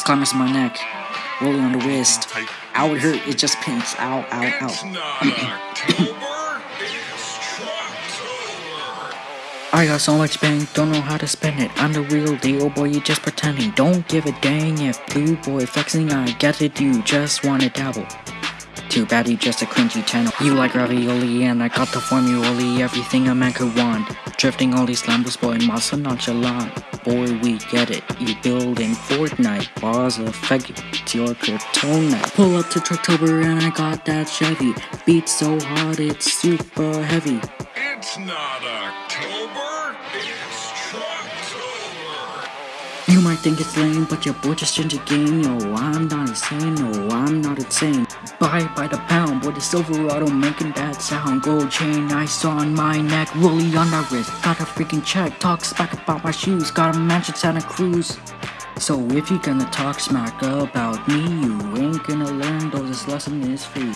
Climbers in my neck, rolling on the wrist. Ow, it hurt. It just pinks. Ow, ow, ow. not October, it's Trucktober. I got so much bank, don't know how to spend it. I'm the real deal, boy. You just pretending. Don't give a dang if blue boy flexing. I get it. You just wanna dabble. Too bad you just a cringy channel. You like ravioli and I got the formula, everything a man could want. Drifting all these Lambos, boy, muscle nonchalant. Boy, we get it. You building Fortnite, bars of faggot, it's your kryptonite. Pull up to Trucktober and I got that Chevy. Beat so hard it's super heavy. It's not October, it's Trucktober. You might think it's lame, but your boy just changed the game. Yo, I'm not insane, no, I'm not insane. Buy by the pound, boy, the Silverado making that sound. Gold chain, ice on my neck, rolly on my wrist. Got a freaking check, talks back about my shoes. Got a mansion, Santa Cruz. So if you gonna talk smack about me, you ain't gonna learn, though this lesson is free.